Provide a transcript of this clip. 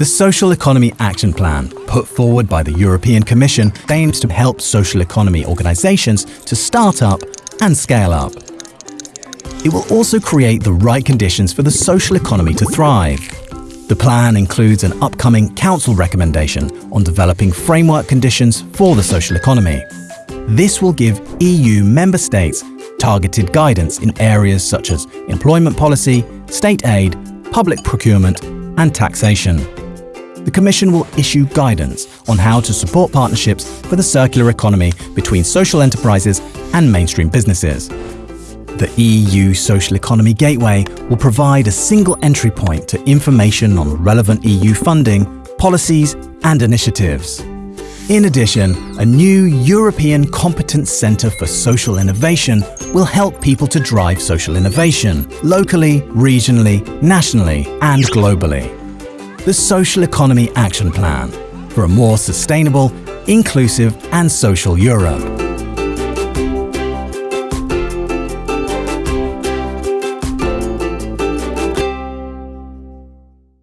The Social Economy Action Plan, put forward by the European Commission, aims to help social economy organisations to start up and scale up. It will also create the right conditions for the social economy to thrive. The plan includes an upcoming Council recommendation on developing framework conditions for the social economy. This will give EU member states targeted guidance in areas such as employment policy, state aid, public procurement and taxation. The Commission will issue guidance on how to support partnerships for the circular economy between social enterprises and mainstream businesses. The EU Social Economy Gateway will provide a single entry point to information on relevant EU funding, policies and initiatives. In addition, a new European Competence Centre for Social Innovation will help people to drive social innovation locally, regionally, nationally and globally. The Social Economy Action Plan for a more sustainable, inclusive and social Europe.